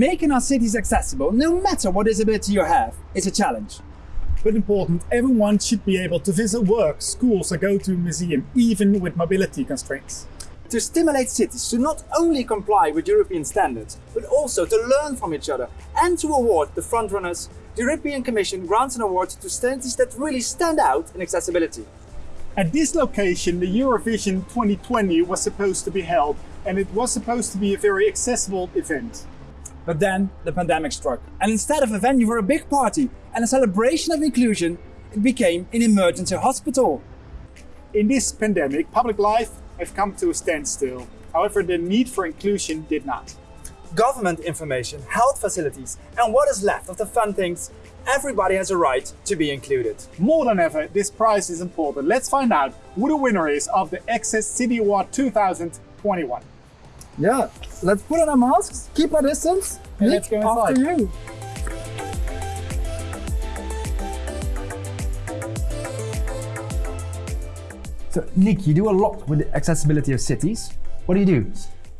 Making our cities accessible, no matter what disability you have, is a challenge. But important, everyone should be able to visit work, schools or go to a museum, even with mobility constraints. To stimulate cities to not only comply with European standards, but also to learn from each other and to award the frontrunners, the European Commission grants an award to cities that really stand out in accessibility. At this location, the Eurovision 2020 was supposed to be held, and it was supposed to be a very accessible event. But then the pandemic struck, and instead of a venue for a big party and a celebration of inclusion, it became an emergency hospital. In this pandemic, public life have come to a standstill. However, the need for inclusion did not. Government information, health facilities, and what is left of the fun things, everybody has a right to be included. More than ever, this prize is important. Let's find out who the winner is of the Access City Award 2021. Yeah, let's put on our masks, keep our distance, and Nick, let's go after you. So, Nick, you do a lot with the accessibility of cities. What do you do?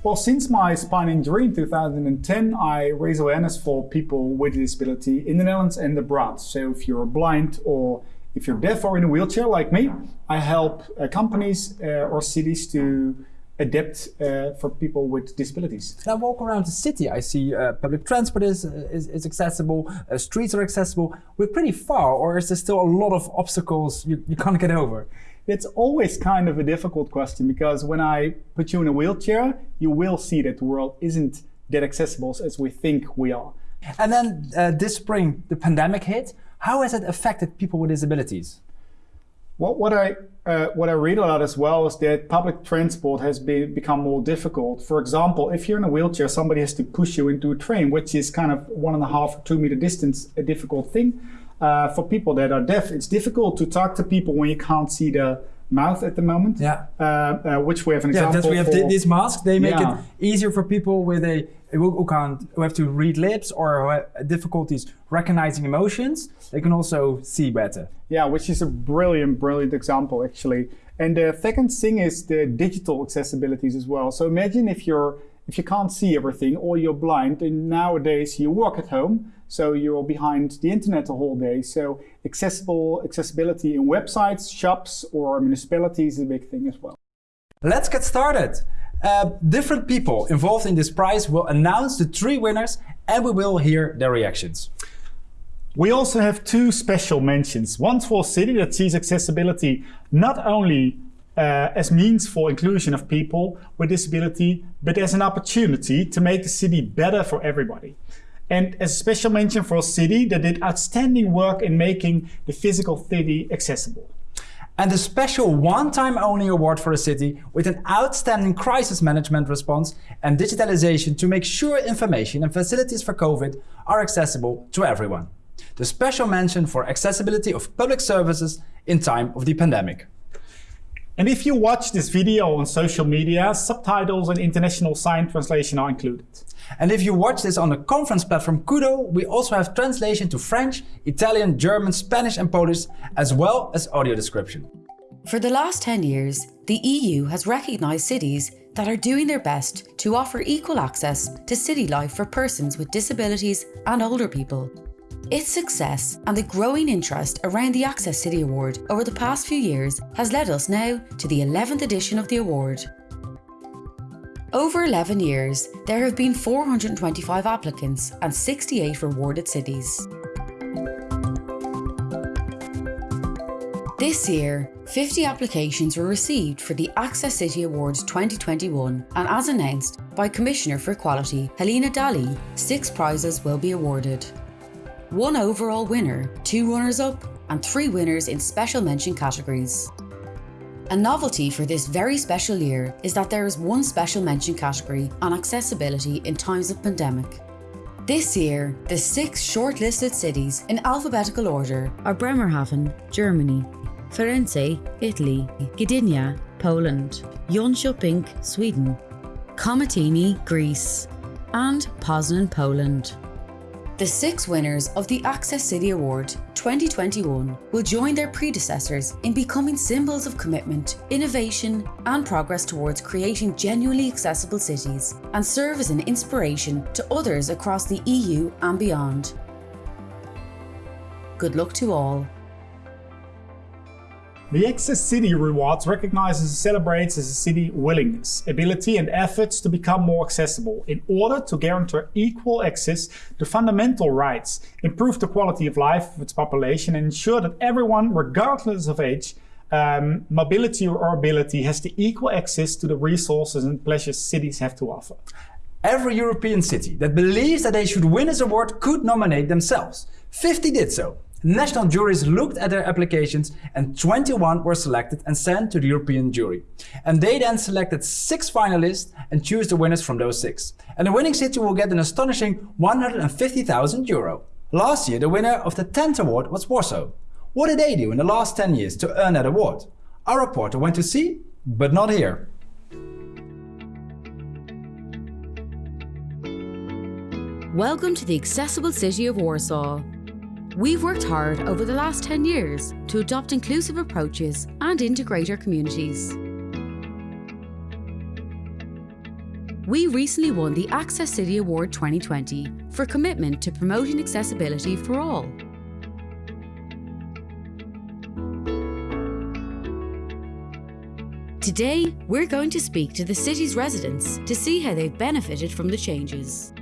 Well, since my spine injury in 2010, I raise awareness for people with disability in the Netherlands and abroad. So if you're blind or if you're deaf or in a wheelchair like me, I help uh, companies uh, or cities to adapt uh, for people with disabilities. I walk around the city, I see uh, public transport is, is, is accessible, uh, streets are accessible. We're pretty far, or is there still a lot of obstacles you, you can't get over? It's always kind of a difficult question because when I put you in a wheelchair, you will see that the world isn't that accessible as we think we are. And then uh, this spring, the pandemic hit. How has it affected people with disabilities? What, what I uh, what I read a lot as well is that public transport has been become more difficult. For example, if you're in a wheelchair, somebody has to push you into a train, which is kind of one and a half or two meter distance, a difficult thing. Uh, for people that are deaf, it's difficult to talk to people when you can't see the mouth at the moment. Yeah. Uh, uh, which we have an Yeah, example. that we have thi- this mask. They make Yeah. it easier for people with a who, who can't who have to read lips or have difficulties recognizing emotions. They can also see better. Yeah, which is a brilliant, brilliant example actually. And the second thing is the digital accessibilities as well. So imagine if you're if you can't see everything or you're blind and nowadays you work at home, so you're behind the internet the whole day. So accessible accessibility in websites, shops or municipalities is a big thing as well. Let's get started. Uh, different people involved in this prize will announce the three winners and we will hear their reactions. We also have two special mentions. One for a city that sees accessibility not only uh, as means for inclusion of people with disability, but as an opportunity to make the city better for everybody. And as a special mention for a city that did outstanding work in making the physical city accessible. And a special one-time only award for a city with an outstanding crisis management response and digitalization to make sure information and facilities for COVID are accessible to everyone. The special mention for accessibility of public services in time of the pandemic. And if you watch this video on social media, subtitles and international sign translation are included. And if you watch this on the conference platform Kudo, we also have translation to French, Italian, German, Spanish and Polish, as well as audio description. For the last 10 years, the EU has recognised cities that are doing their best to offer equal access to city life for persons with disabilities and older people. Its success and the growing interest around the Access City Award over the past few years has led us now to the 11th edition of the award. Over 11 years, there have been 425 applicants and 68 rewarded cities. This year, 50 applications were received for the Access City Awards 2021 and as announced by Commissioner for Equality Helena Dalli, six prizes will be awarded. One overall winner, two runners-up and three winners in special mention categories. A novelty for this very special year is that there is one special mention category on accessibility in times of pandemic. This year, the six shortlisted cities in alphabetical order are Bremerhaven, Germany, Firenze, Italy, Gdynia, Poland, Jönköping, Sweden, Komotini, Greece, and Poznan, Poland. The six winners of the Access City Award 2021 will join their predecessors in becoming symbols of commitment, innovation, and progress towards creating genuinely accessible cities and serve as an inspiration to others across the EU and beyond. Good luck to all. The Access City Rewards recognizes and celebrates as a city willingness, ability and efforts to become more accessible in order to guarantee equal access to fundamental rights, improve the quality of life of its population and ensure that everyone, regardless of age, um, mobility or ability has the equal access to the resources and pleasures cities have to offer. Every European city that believes that they should win this award could nominate themselves. 50 did so. National juries looked at their applications and 21 were selected and sent to the European jury. And they then selected six finalists and choose the winners from those six. And the winning city will get an astonishing 150,000 euro. Last year, the winner of the 10th award was Warsaw. What did they do in the last 10 years to earn that award? Our reporter went to see, but not here. Welcome to the accessible city of Warsaw. We've worked hard over the last 10 years to adopt inclusive approaches and integrate our communities. We recently won the Access City Award 2020 for commitment to promoting accessibility for all. Today, we're going to speak to the city's residents to see how they've benefited from the changes.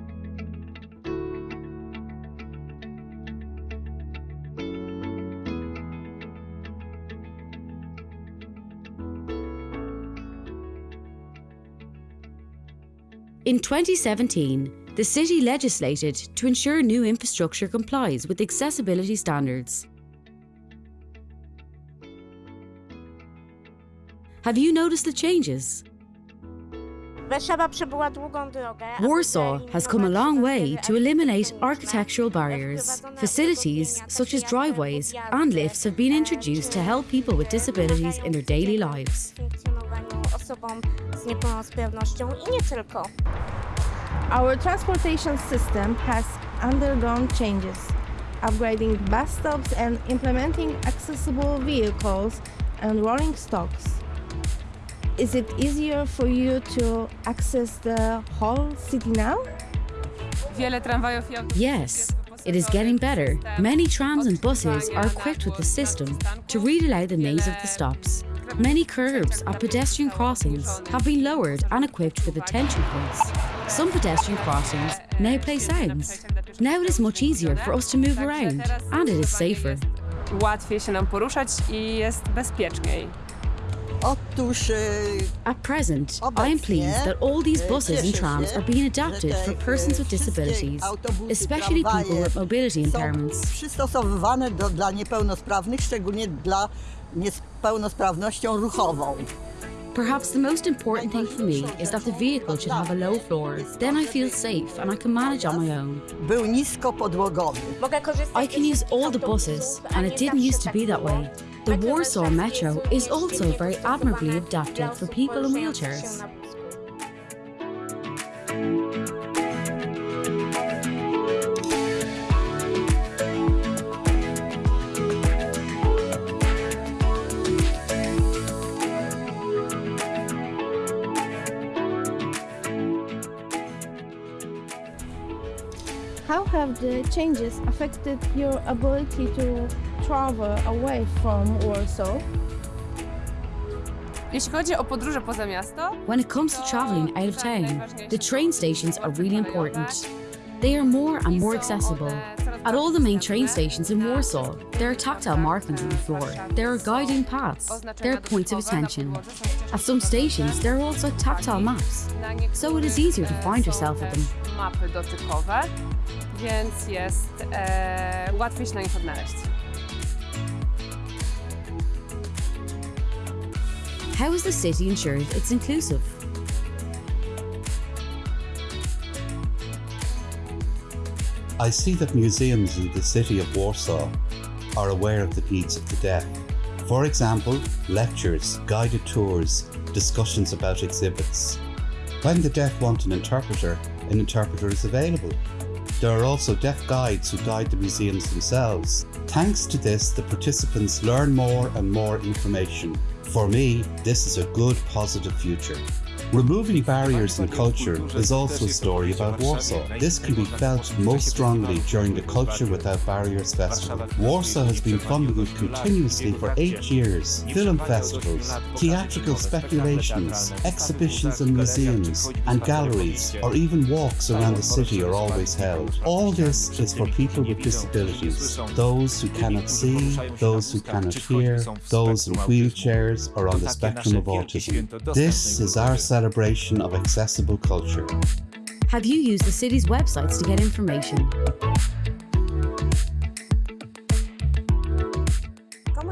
In 2017, the city legislated to ensure new infrastructure complies with accessibility standards. Have you noticed the changes? Warsaw has come a long way to eliminate architectural barriers. Facilities such as driveways and lifts have been introduced to help people with disabilities in their daily lives. Our transportation system has undergone changes, upgrading bus stops and implementing accessible vehicles and rolling stocks. Is it easier for you to access the whole city now? Yes, it is getting better. Many trams and buses are equipped with the system to read aloud the names of the stops. Many curbs at pedestrian crossings have been lowered and equipped with attention points. Some pedestrian crossings now play sounds. Now it is much easier for us to move around and it is safer. Łatwiej się nam poruszać i jest bezpieczniej. Otóż At present, I am pleased that all these buses and trams are being eh? adapted for persons with disabilities, especially people with mobility impairments. przystosowywane do, dla niepełnosprawnych, szczególnie dla niepełnosprawnością ruchową. Perhaps the most important thing for me is that the vehicle should have a low floor. Then I feel safe and I can manage on my own. Był niskopodłogowy. I can use all the buses, and it didn't used to be that way. The Warsaw Metro is also very admirably adapted for people in wheelchairs. How have the changes affected your ability to travel away from Warsaw? Jeśli chodzi o podróże poza miasto, When it comes to travelling out of town, the train stations are really important. They are more and more accessible. At all the main train stations in Warsaw, there are tactile markings on the floor. There are guiding paths. There are points of attention. At some stations, there are also tactile maps, so it is easier to find yourself at them. mapy dotykowe, więc jest łatwiej się na nich odnaleźć. How is the city ensured it's inclusive? I see that museums in the city of Warsaw are aware of the needs of the deaf. For example, lectures, guided tours, discussions about exhibits. When the deaf want an interpreter, an interpreter is available. there are also deaf guides who guide the museums themselves. Thanks to this, the participants learn more and more information. For me, this is a good, positive future. Removing barriers in culture is also a story about Warsaw. This can be felt most strongly during the Culture Without Barriers Festival. Warsaw has been funding it continuously for eight years. Film festivals, theatrical speculations, exhibitions in museums and galleries, or even walks around the city are always held. All this is for people with disabilities, those who cannot see, those who cannot hear, those in wheelchairs or on the spectrum of autism. This is our celebration of accessible culture. Have you used the city's websites to get information?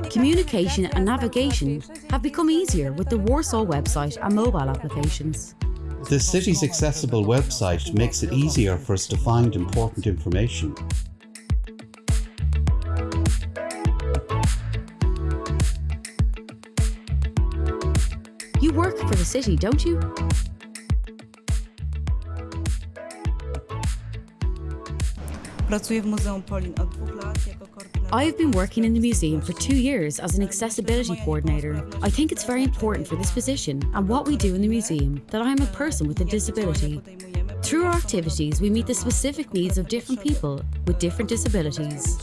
Communication and navigation have become easier with the Warsaw website and mobile applications. The city's accessible website makes it easier for us to find important information. Work for the city, don't you? Pracuję w Muzeum Polin od dwóch lat jako koordynator. I have been working in the museum for two years as an accessibility coordinator. I think it's very important for this position and what we do in the museum that I am a person with a disability. Through our activities, we meet the specific needs of different people with different disabilities.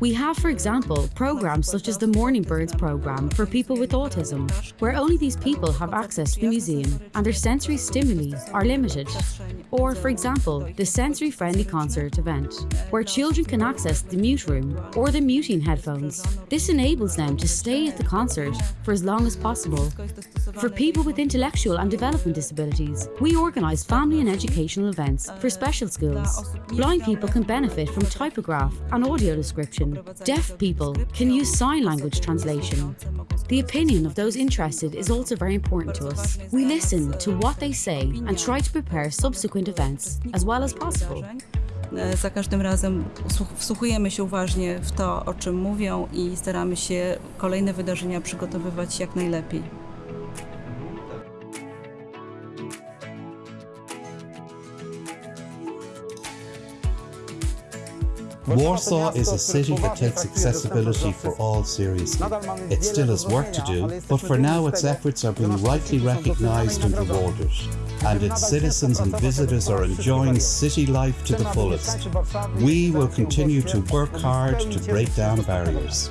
We have, for example, programs such as the Morning Birds program for people with autism, where only these people have access to the museum and their sensory stimuli are limited. Or, for example, the sensory friendly concert event, where children can access the mute room or the muting headphones. This enables them to stay at the concert for as long as possible. For people with intellectual and development disabilities, we organise family and educational events for uh, special schools. Blind people can benefit from typograph and audio description. Deaf people can use sign language translation. The opinion of those interested is also very important to us. We listen uh, to what they say and try to prepare subsequent events as well as possible. Za każdym razem wsłuchujemy się uważnie w to, o czym mówią i staramy się kolejne wydarzenia przygotowywać jak najlepiej. Warsaw is a city that takes accessibility for all seriously. It still has work to do, but for now its efforts are being rightly recognised and rewarded. And its citizens and visitors are enjoying city life to the fullest. We will continue to work hard to break down barriers.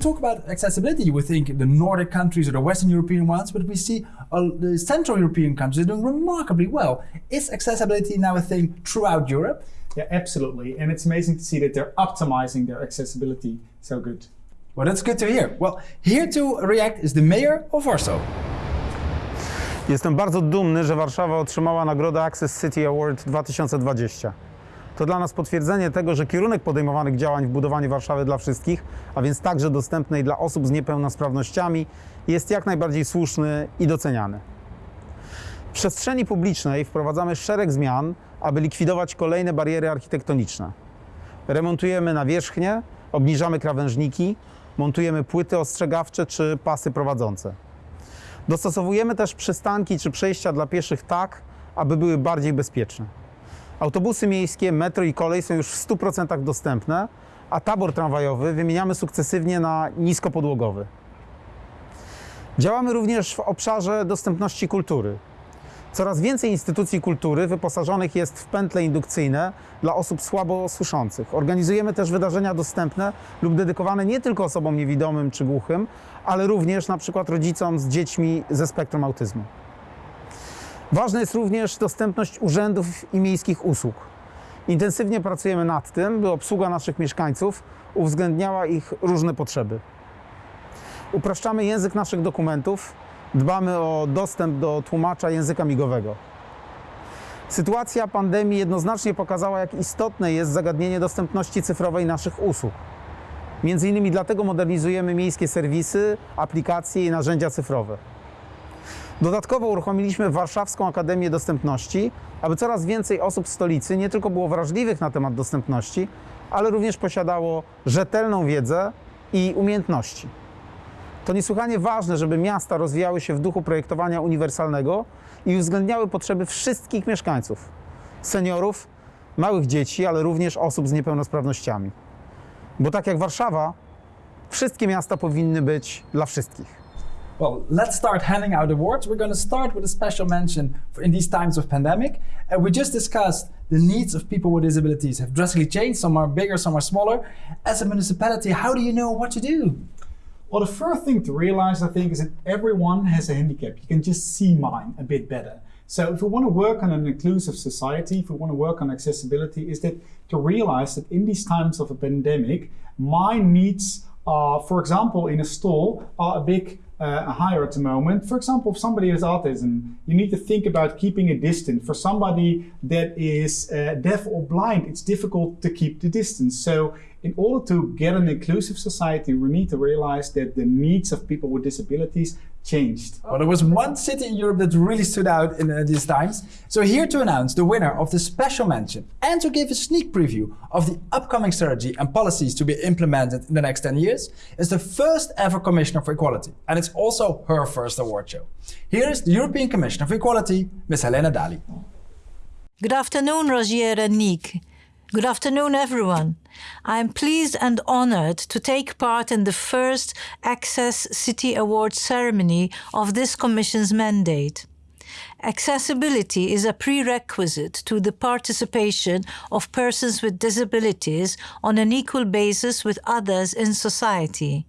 Talk about accessibility, you would think the Nordic countries or the Western European ones, but we see uh, the Central European countries are doing remarkably well. Is accessibility now a thing throughout Europe? Yeah, absolutely. And it's amazing to see that they're optimizing their accessibility so good. Well, that's good to hear. Well, here to react is the mayor of Warsaw. Jestem bardzo dumny, że Warszawa otrzymała nagrodę Access City Award 2020. To dla nas potwierdzenie tego, że kierunek podejmowanych działań w budowaniu Warszawy dla wszystkich, a więc także dostępnej dla osób z niepełnosprawnościami, jest jak najbardziej słuszny i doceniany. W przestrzeni publicznej wprowadzamy szereg zmian, aby likwidować kolejne bariery architektoniczne. Remontujemy nawierzchnie, obniżamy krawężniki, montujemy płyty ostrzegawcze czy pasy prowadzące. Dostosowujemy też przystanki czy przejścia dla pieszych tak, aby były bardziej bezpieczne. Autobusy miejskie, metro i kolej są już w 100% dostępne, a tabor tramwajowy wymieniamy sukcesywnie na niskopodłogowy. Działamy również w obszarze dostępności kultury. Coraz więcej instytucji kultury wyposażonych jest w pętle indukcyjne dla osób słabo słyszących. Organizujemy też wydarzenia dostępne lub dedykowane nie tylko osobom niewidomym czy głuchym, ale również na przykład rodzicom z dziećmi ze spektrum autyzmu. Ważna jest również dostępność urzędów i miejskich usług. Intensywnie pracujemy nad tym, by obsługa naszych mieszkańców uwzględniała ich różne potrzeby. Upraszczamy język naszych dokumentów, dbamy o dostęp do tłumacza języka migowego. Sytuacja pandemii jednoznacznie pokazała, jak istotne jest zagadnienie dostępności cyfrowej naszych usług. Między innymi dlatego modernizujemy miejskie serwisy, aplikacje i narzędzia cyfrowe. Dodatkowo uruchomiliśmy Warszawską Akademię Dostępności, aby coraz więcej osób w stolicy nie tylko było wrażliwych na temat dostępności, ale również posiadało rzetelną wiedzę i umiejętności. To niesłychanie ważne, żeby miasta rozwijały się w duchu projektowania uniwersalnego i uwzględniały potrzeby wszystkich mieszkańców seniorów, małych dzieci, ale również osób z niepełnosprawnościami. Bo tak jak Warszawa, wszystkie miasta powinny być dla wszystkich. Well, let's start handing out awards. We're going to start with a special mention in these times of pandemic. And we just discussed the needs of people with disabilities have drastically changed. Some are bigger, some are smaller. As a municipality, how do you know what to do? Well, the first thing to realize, I think, is that everyone has a handicap. You can just see mine a bit better. So if we want to work on an inclusive society, if we want to work on accessibility, is that to realize that in these times of a pandemic, my needs are, for example, in a store, are a big uh, higher at the moment. For example, if somebody has autism, you need to think about keeping a distance. For somebody that is uh, deaf or blind, it's difficult to keep the distance. So in order to get an inclusive society, we need to realize that the needs of people with disabilities changed. Well, there was one city in Europe that really stood out in uh, these times. So here to announce the winner of the special mention and to give a sneak preview of the upcoming strategy and policies to be implemented in the next 10 years is the first ever Commissioner for Equality. And it's also her first award show. Here is the European Commissioner for Equality, Ms. Helena Dalli. Good afternoon, Rogier and Nick. Good afternoon, everyone. I am pleased and honored to take part in the first Access City Award ceremony of this Commission's mandate. Accessibility is a prerequisite to the participation of persons with disabilities on an equal basis with others in society.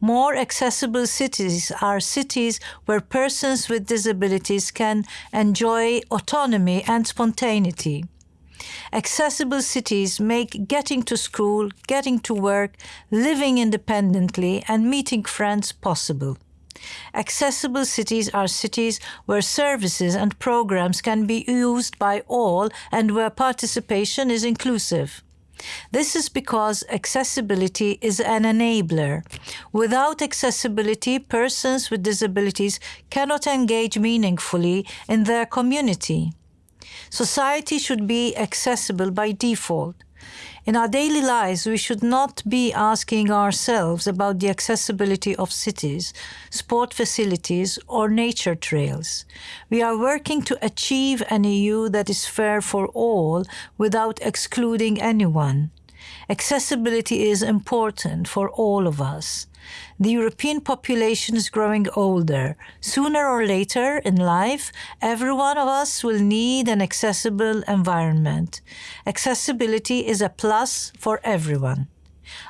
More accessible cities are cities where persons with disabilities can enjoy autonomy and spontaneity. Accessible cities make getting to school, getting to work, living independently, and meeting friends possible. Accessible cities are cities where services and programs can be used by all and where participation is inclusive. This is because accessibility is an enabler. Without accessibility, persons with disabilities cannot engage meaningfully in their community. Society should be accessible by default. In our daily lives, we should not be asking ourselves about the accessibility of cities, sport facilities, or nature trails. We are working to achieve an EU that is fair for all without excluding anyone. Accessibility is important for all of us. The European population is growing older. Sooner or later in life, every one of us will need an accessible environment. Accessibility is a plus for everyone.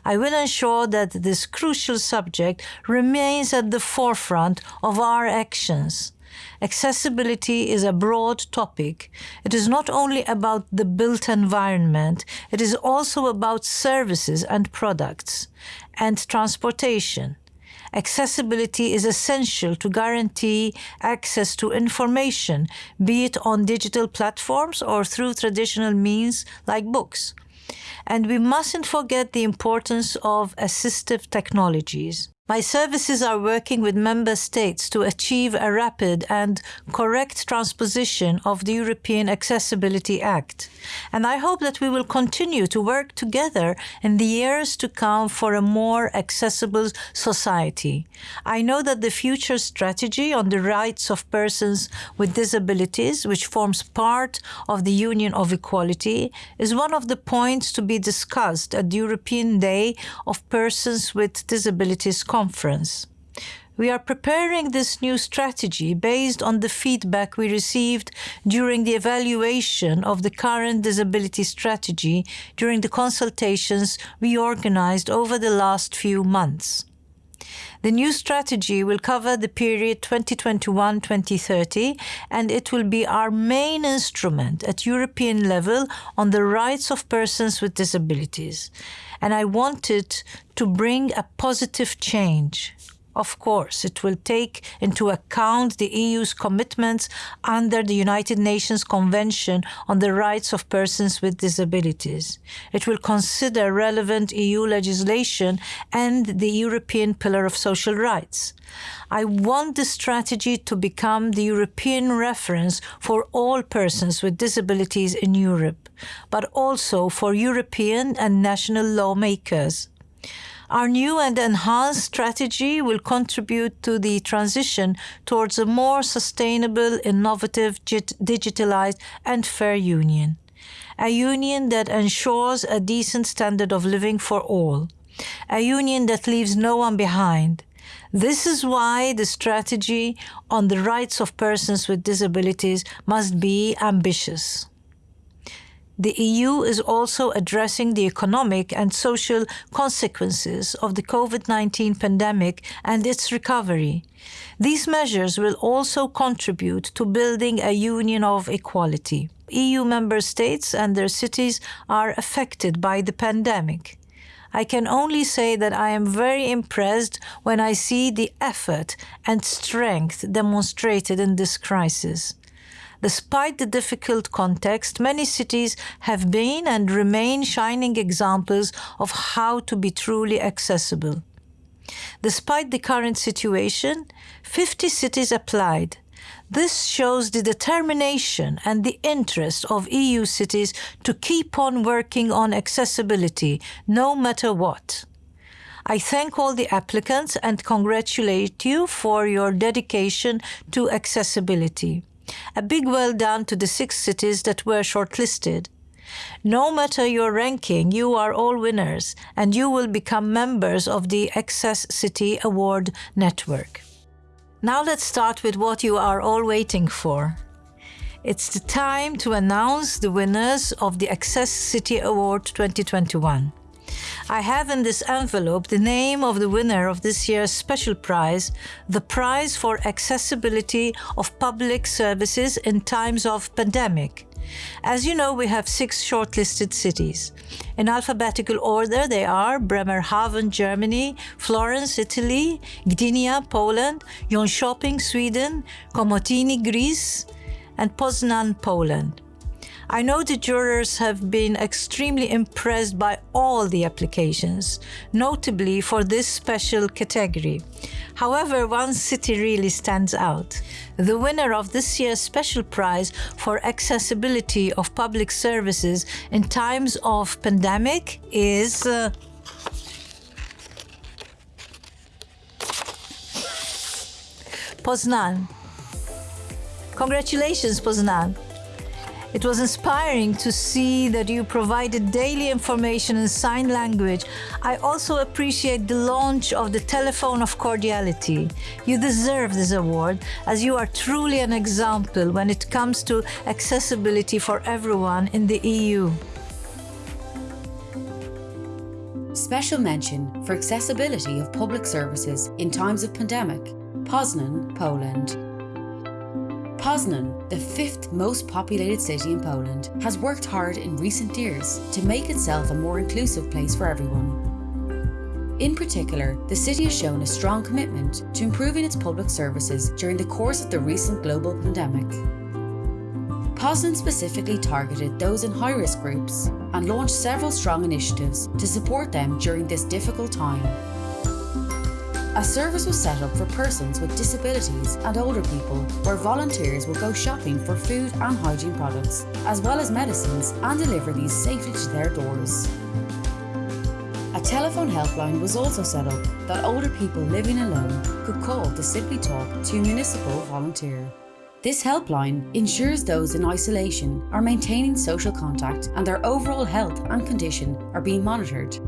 I will ensure that this crucial subject remains at the forefront of our actions. Accessibility is a broad topic. It is not only about the built environment, it is also about services and products and transportation. Accessibility is essential to guarantee access to information, be it on digital platforms or through traditional means like books. And we mustn't forget the importance of assistive technologies. My services are working with member states to achieve a rapid and correct transposition of the European Accessibility Act. And I hope that we will continue to work together in the years to come for a more accessible society. I know that the future strategy on the rights of persons with disabilities, which forms part of the Union of Equality, is one of the points to be discussed at the European Day of Persons with Disabilities conference. We are preparing this new strategy based on the feedback we received during the evaluation of the current disability strategy during the consultations we organized over the last few months. The new strategy will cover the period 2021 2030 and it will be our main instrument at European level on the rights of persons with disabilities. And I wanted to bring a positive change. Of course, it will take into account the EU's commitments under the United Nations Convention on the Rights of Persons with Disabilities. It will consider relevant EU legislation and the European Pillar of Social Rights. I want the strategy to become the European reference for all persons with disabilities in Europe, but also for European and national lawmakers. Our new and enhanced strategy will contribute to the transition towards a more sustainable, innovative, digitalized, and fair union. A union that ensures a decent standard of living for all. A union that leaves no one behind. This is why the strategy on the rights of persons with disabilities must be ambitious. The EU is also addressing the economic and social consequences of the COVID 19 pandemic and its recovery. These measures will also contribute to building a union of equality. EU member states and their cities are affected by the pandemic. I can only say that I am very impressed when I see the effort and strength demonstrated in this crisis. Despite the difficult context, many cities have been and remain shining examples of how to be truly accessible. Despite the current situation, 50 cities applied. This shows the determination and the interest of EU cities to keep on working on accessibility, no matter what. I thank all the applicants and congratulate you for your dedication to accessibility. A big well done to the six cities that were shortlisted. No matter your ranking, you are all winners and you will become members of the Access City Award Network. Now let's start with what you are all waiting for. It's the time to announce the winners of the Access City Award 2021. I have in this envelope the name of the winner of this year's special prize, the Prize for Accessibility of Public Services in Times of Pandemic. As you know, we have six shortlisted cities. In alphabetical order, they are Bremerhaven, Germany, Florence, Italy, Gdynia, Poland, Jönköping, Sweden, Komotini, Greece, and Poznan, Poland. I know the jurors have been extremely impressed by all the applications, notably for this special category. However, one city really stands out. The winner of this year's special prize for accessibility of public services in times of pandemic is uh, Poznan. Congratulations, Poznan. It was inspiring to see that you provided daily information in sign language. I also appreciate the launch of the Telephone of Cordiality. You deserve this award as you are truly an example when it comes to accessibility for everyone in the EU. Special mention for accessibility of public services in times of pandemic, Poznan, Poland. Poznan, the fifth most populated city in Poland, has worked hard in recent years to make itself a more inclusive place for everyone. In particular, the city has shown a strong commitment to improving its public services during the course of the recent global pandemic. Poznan specifically targeted those in high risk groups and launched several strong initiatives to support them during this difficult time. A service was set up for persons with disabilities and older people where volunteers will go shopping for food and hygiene products, as well as medicines, and deliver these safely to their doors. A telephone helpline was also set up that older people living alone could call to simply talk to a municipal volunteer. This helpline ensures those in isolation are maintaining social contact and their overall health and condition are being monitored.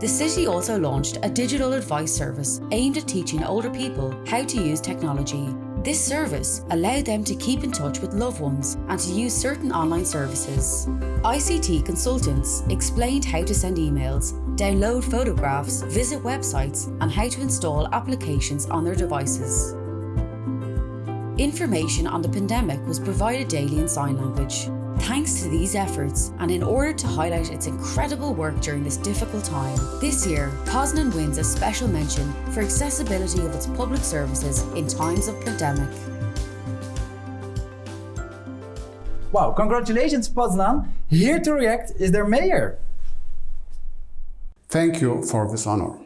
The city also launched a digital advice service aimed at teaching older people how to use technology. This service allowed them to keep in touch with loved ones and to use certain online services. ICT consultants explained how to send emails, download photographs, visit websites, and how to install applications on their devices. Information on the pandemic was provided daily in sign language. Thanks to these efforts, and in order to highlight its incredible work during this difficult time, this year Poznan wins a special mention for accessibility of its public services in times of pandemic. Wow, congratulations Poznan! Here to react is their mayor. Thank you for this honor.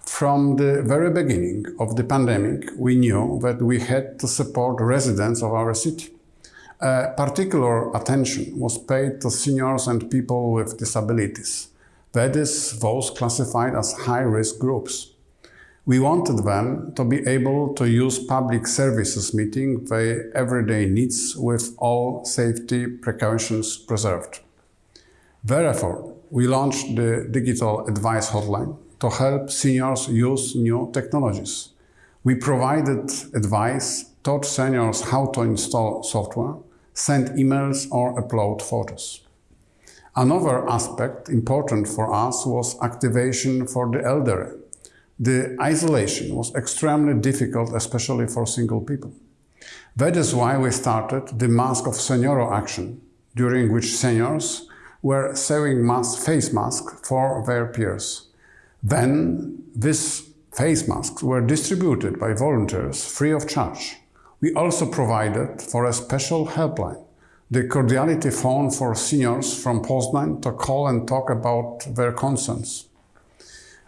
From the very beginning of the pandemic, we knew that we had to support residents of our city. Uh, particular attention was paid to seniors and people with disabilities, that is, those classified as high-risk groups. We wanted them to be able to use public services meeting their everyday needs with all safety precautions preserved. Therefore, we launched the Digital Advice Hotline to help seniors use new technologies. We provided advice, taught seniors how to install software, send emails or upload photos. Another aspect important for us was activation for the elderly. The isolation was extremely difficult, especially for single people. That is why we started the Mask of Senior action, during which seniors were sewing mask, face masks for their peers. Then these face masks were distributed by volunteers free of charge. We also provided for a special helpline, the Cordiality phone for seniors from Poznan to call and talk about their concerns.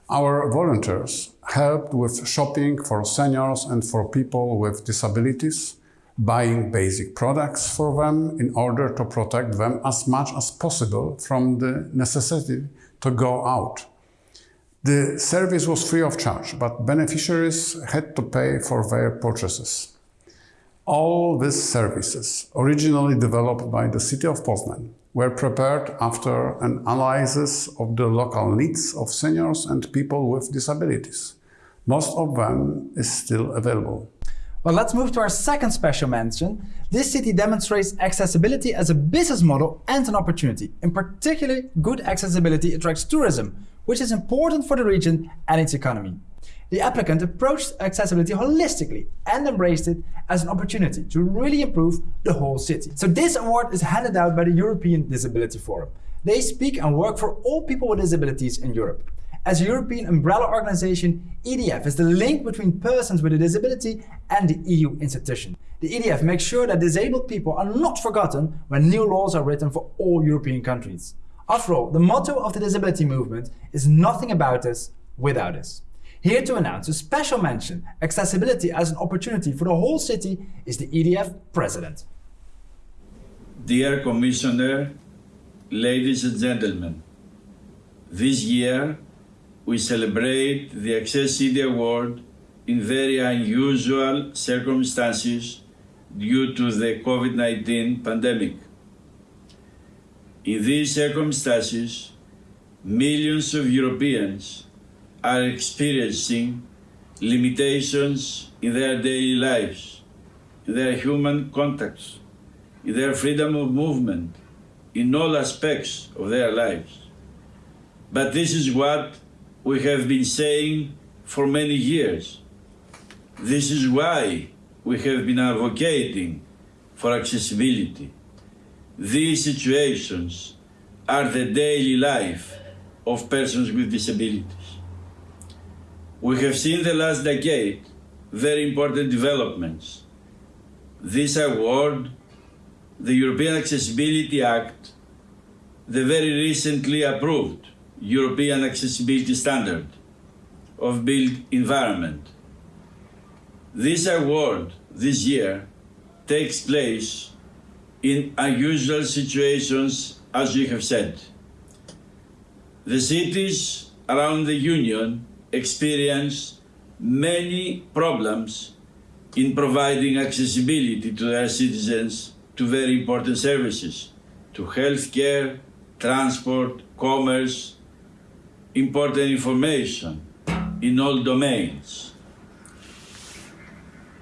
Our volunteers helped with shopping for seniors and for people with disabilities, buying basic products for them in order to protect them as much as possible from the necessity to go out. The service was free of charge, but beneficiaries had to pay for their purchases. All these services, originally developed by the city of Poznan, were prepared after an analysis of the local needs of seniors and people with disabilities. Most of them is still available. Well, let's move to our second special mention. This city demonstrates accessibility as a business model and an opportunity. In particular, good accessibility attracts tourism, which is important for the region and its economy. The applicant approached accessibility holistically and embraced it as an opportunity to really improve the whole city. So this award is handed out by the European Disability Forum. They speak and work for all people with disabilities in Europe. As a European umbrella organization, EDF is the link between persons with a disability and the EU institution. The EDF makes sure that disabled people are not forgotten when new laws are written for all European countries. After all, the motto of the disability movement is nothing about us without us. Here to announce a special mention, accessibility as an opportunity for the whole city, is the EDF president. Dear Commissioner, ladies and gentlemen, this year we celebrate the Access City Award in very unusual circumstances due to the COVID-19 pandemic. In these circumstances, millions of Europeans are experiencing limitations in their daily lives, in their human contacts, in their freedom of movement, in all aspects of their lives. But this is what we have been saying for many years. This is why we have been advocating for accessibility. These situations are the daily life of persons with disabilities. We have seen the last decade very important developments. This award, the European Accessibility Act, the very recently approved European Accessibility Standard of Built Environment. This award this year takes place in unusual situations, as you have said. The cities around the Union experience many problems in providing accessibility to their citizens to very important services, to healthcare, transport, commerce, important information in all domains.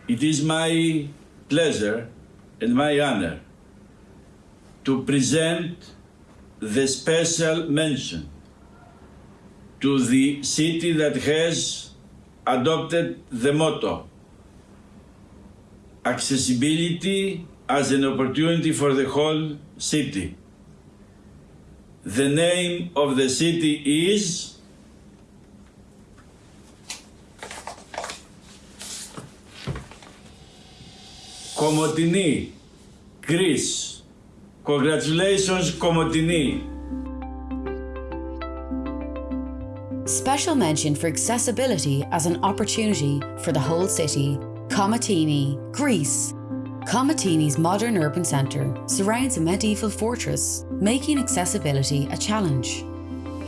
It is my pleasure and my honor to present the special mention to the city that has adopted the motto accessibility as an opportunity for the whole city. The name of the city is Komotini, Greece. Congratulations, Komotini. Special mention for accessibility as an opportunity for the whole city. Komotini, Greece. Komotini's modern urban centre surrounds a medieval fortress, making accessibility a challenge.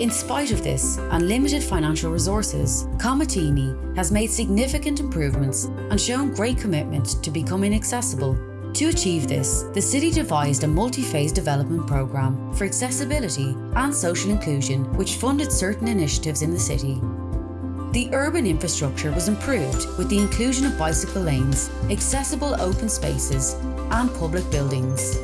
In spite of this and limited financial resources, Komotini has made significant improvements and shown great commitment to becoming accessible. To achieve this, the city devised a multi-phase development programme for accessibility and social inclusion which funded certain initiatives in the city. The urban infrastructure was improved with the inclusion of bicycle lanes, accessible open spaces and public buildings.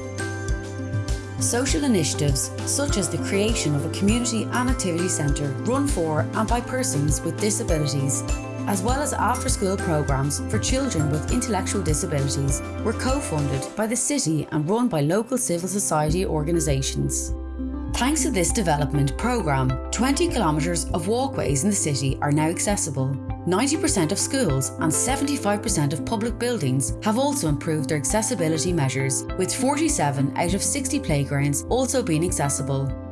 Social initiatives such as the creation of a community and activity centre run for and by persons with disabilities, as well as after-school programmes for children with intellectual disabilities were co-funded by the city and run by local civil society organisations. Thanks to this development programme, 20 kilometres of walkways in the city are now accessible. 90% of schools and 75% of public buildings have also improved their accessibility measures, with 47 out of 60 playgrounds also being accessible.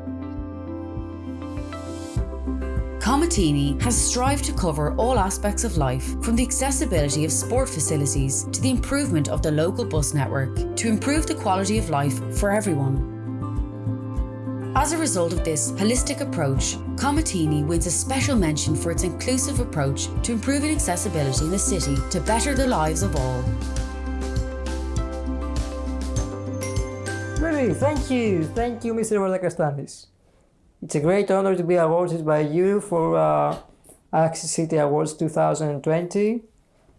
Komotini has strived to cover all aspects of life, from the accessibility of sport facilities to the improvement of the local bus network, to improve the quality of life for everyone. As a result of this holistic approach, Komotini wins a special mention for its inclusive approach to improving accessibility in the city to better the lives of all. Really, thank you. Thank you, Mr. Vardakastanis. It's a great honor to be awarded by you for uh, Access City Awards 2020.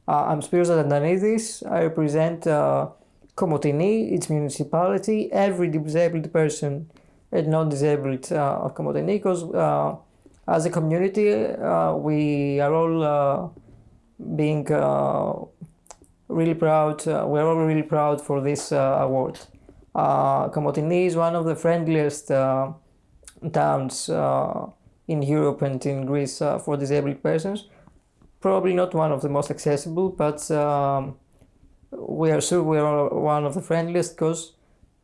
Uh, I'm Spiros Atantanidis. I represent uh, Komotini, its municipality, every disabled person and non-disabled uh, Komotini, because uh, as a community, uh, we are all uh, being uh, really proud, we're all really proud for this award. Komotini is one of the friendliest towns uh, in Europe and in Greece uh, for disabled persons. Probably not one of the most accessible, but um, we are sure we are one of the friendliest because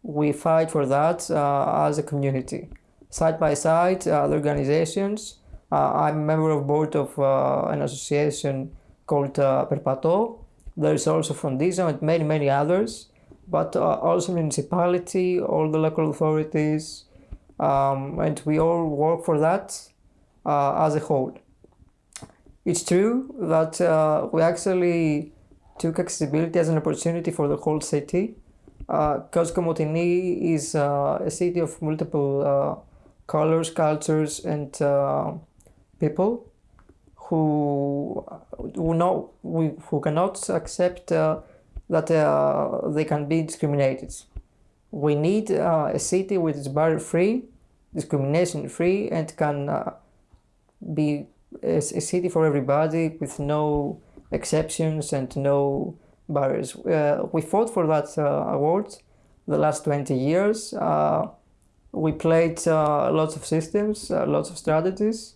we fight for that uh, as a community. Side by side, uh, other organizations. Uh, I'm a member of board of uh, an association called Perpato. There is also Frondizo and many, many others, but also municipality, all the local authorities, um, and we all work for that uh, as a whole. It's true that uh, we actually took accessibility as an opportunity for the whole city uh, Komotini is uh, a city of multiple uh, colors, cultures, and people who who know we, who cannot accept that they can be discriminated. We need uh, a city which is barrier free, discrimination free, and can uh, be a, a city for everybody with no exceptions and no barriers. Uh, we fought for that uh, award the last 20 years. Uh, we played uh, lots of systems, lots of strategies.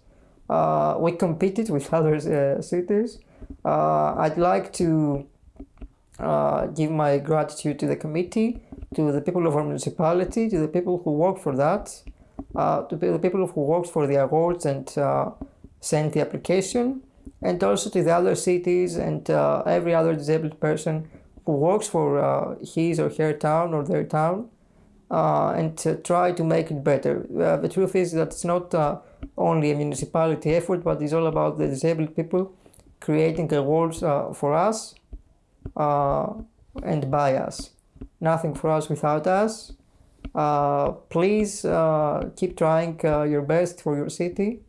we competed with other cities. I'd like to give my gratitude to the committee, to the people of our municipality, to the people who work for that, uh, to the people who worked for the awards and uh, the application, and also to the other cities and uh, every other disabled person who works for uh, his or her town or their town uh, and to try to make it better. Uh, the truth is that it's not only a municipality effort, but it's all about the disabled people creating awards for us and by us. Nothing for us without us. please keep trying your best for your city.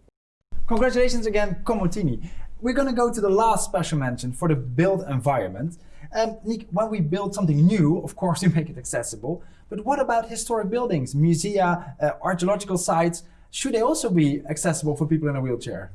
Congratulations again, Komotini we're going to go to the last special mention for the built environment. Um, Nick, when we build something new, of course, we make it accessible. But what about historic buildings, musea, uh, archaeological sites? Should they also be accessible for people in a wheelchair?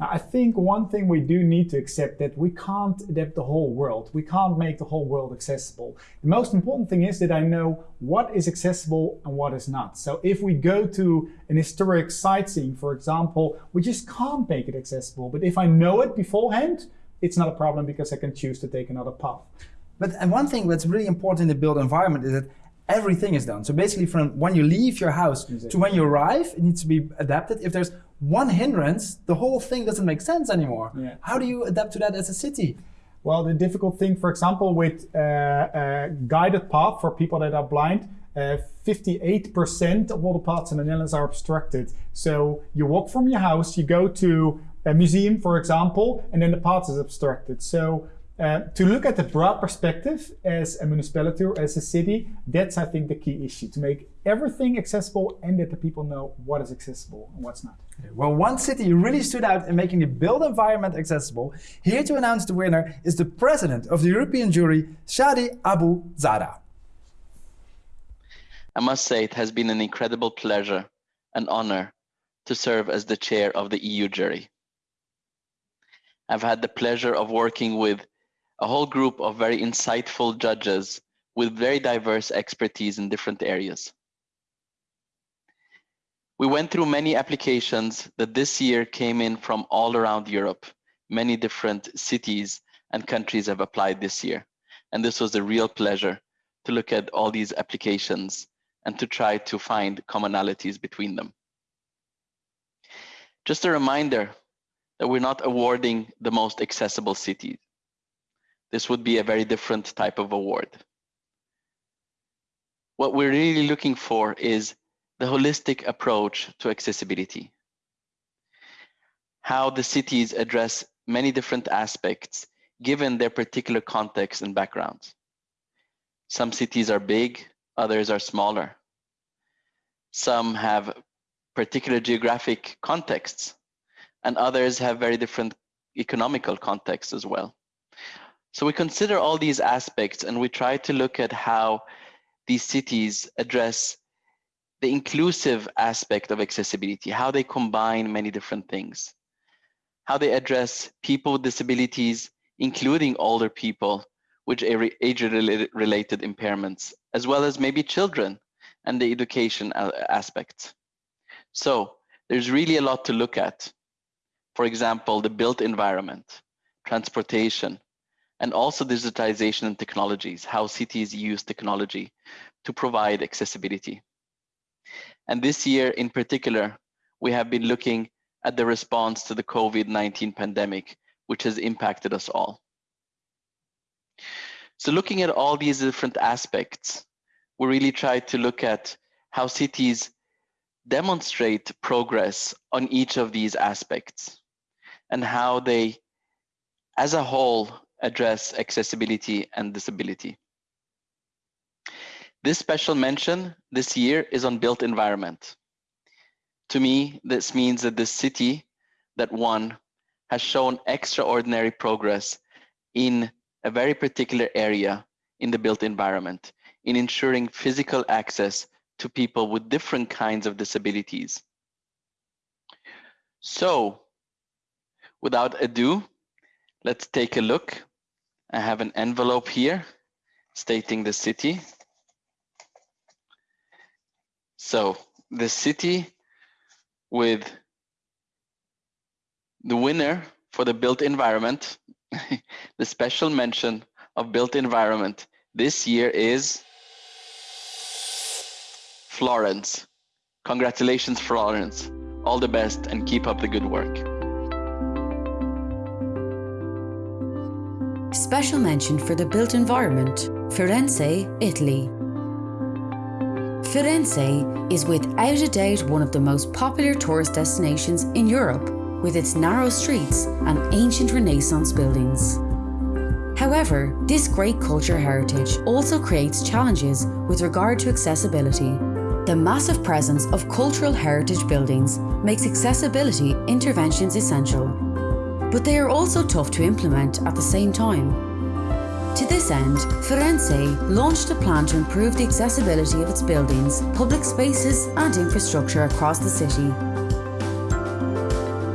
Now, I think one thing we do need to accept that we can't adapt the whole world. We can't make the whole world accessible. The most important thing is that I know what is accessible and what is not. So if we go to an historic sightseeing, for example, we just can't make it accessible. But if I know it beforehand, it's not a problem because I can choose to take another path. But and one thing that's really important in the built environment is that everything is done. So basically from when you leave your house exactly. to when you arrive, it needs to be adapted. If there's one hindrance, the whole thing doesn't make sense anymore. Yeah. How do you adapt to that as a city? Well, the difficult thing, for example, with uh, a guided path for people that are blind, 58% uh, of all the paths in the Netherlands are obstructed. So you walk from your house, you go to a museum, for example, and then the path is obstructed. So uh, to look at the broad perspective as a municipality or as a city, that's I think the key issue to make everything accessible and that the people know what is accessible and what's not. Well, one city really stood out in making the built environment accessible. Here to announce the winner is the president of the European jury, Shadi Abou Zahra. I must say it has been an incredible pleasure and honor to serve as the chair of the EU jury. I've had the pleasure of working with a whole group of very insightful judges with very diverse expertise in different areas. We went through many applications that this year came in from all around Europe. Many different cities and countries have applied this year. And this was a real pleasure to look at all these applications and to try to find commonalities between them. Just a reminder that we're not awarding the most accessible cities this would be a very different type of award. What we're really looking for is the holistic approach to accessibility. How the cities address many different aspects given their particular context and backgrounds. Some cities are big, others are smaller. Some have particular geographic contexts, and others have very different economical contexts as well. So we consider all these aspects and we try to look at how these cities address the inclusive aspect of accessibility, how they combine many different things, how they address people with disabilities, including older people with age-related impairments, as well as maybe children and the education uh, aspects. So there's really a lot to look at. For example, the built environment, transportation, and also digitization and technologies, how cities use technology to provide accessibility. And this year in particular, we have been looking at the response to the COVID-19 pandemic, which has impacted us all. So looking at all these different aspects, we really try to look at how cities demonstrate progress on each of these aspects and how they, as a whole, address accessibility and disability. This special mention this year is on built environment. To me, this means that the city that won has shown extraordinary progress in a very particular area in the built environment in ensuring physical access to people with different kinds of disabilities. So, without ado, let's take a look I have an envelope here stating the city. So the city with the winner for the built environment, the special mention of built environment this year is Florence. Congratulations, Florence. All the best and keep up the good work. Special mention for the built environment, Firenze, Italy. Firenze is without a doubt one of the most popular tourist destinations in Europe, with its narrow streets and ancient Renaissance buildings. However, this great culture heritage also creates challenges with regard to accessibility. The massive presence of cultural heritage buildings makes accessibility interventions essential but they are also tough to implement at the same time. To this end, Firenze launched a plan to improve the accessibility of its buildings, public spaces and infrastructure across the city.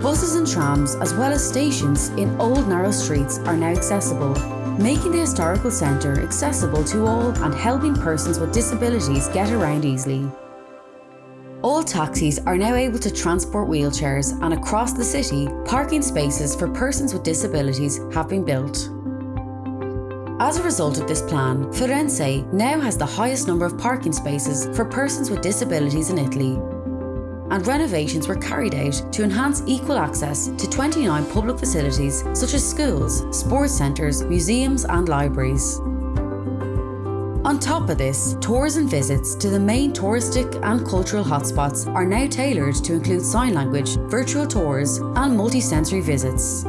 Buses and trams, as well as stations in old narrow streets, are now accessible, making the historical centre accessible to all and helping persons with disabilities get around easily. All taxis are now able to transport wheelchairs and across the city, parking spaces for persons with disabilities have been built. As a result of this plan, Firenze now has the highest number of parking spaces for persons with disabilities in Italy. And renovations were carried out to enhance equal access to 29 public facilities such as schools, sports centres, museums and libraries. On top of this, tours and visits to the main touristic and cultural hotspots are now tailored to include sign language, virtual tours and multi-sensory visits.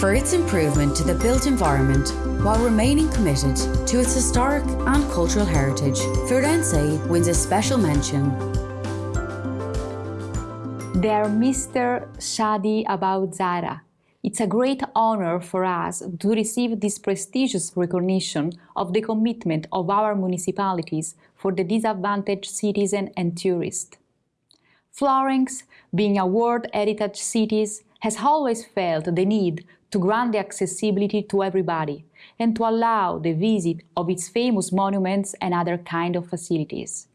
For its improvement to the built environment while remaining committed to its historic and cultural heritage, Firenze wins a special mention. Dear Mr. Shadi Abou Zahra, it's a great honor for us to receive this prestigious recognition of the commitment of our municipalities for the disadvantaged citizen and tourist. Florence, being a World Heritage City, has always felt the need to grant the accessibility to everybody and to allow the visit of its famous monuments and other kind of facilities.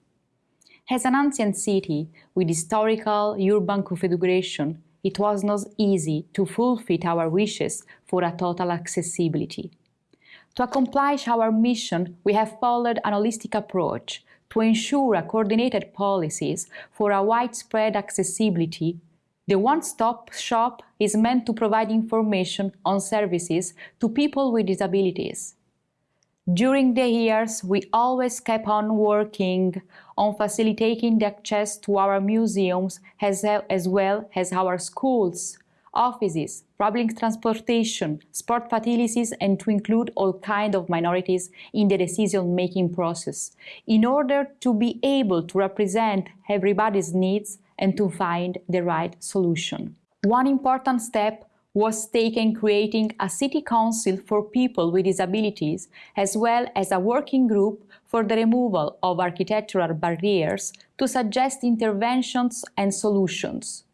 As an ancient city with historical urban configuration, it was not easy to fulfill our wishes for a total accessibility. To accomplish our mission, we have followed an holistic approach to ensure a coordinated policies for a widespread accessibility. The one-stop shop is meant to provide information on services to people with disabilities. During the years, we always kept on working on facilitating the access to our museums as, as well as our schools, offices, public transportation, sport facilities, and to include all kinds of minorities in the decision-making process, in order to be able to represent everybody's needs and to find the right solution. One important step was taken creating a city council for people with disabilities, as well as a working group for the removal of architectural barriers to suggest interventions and solutions.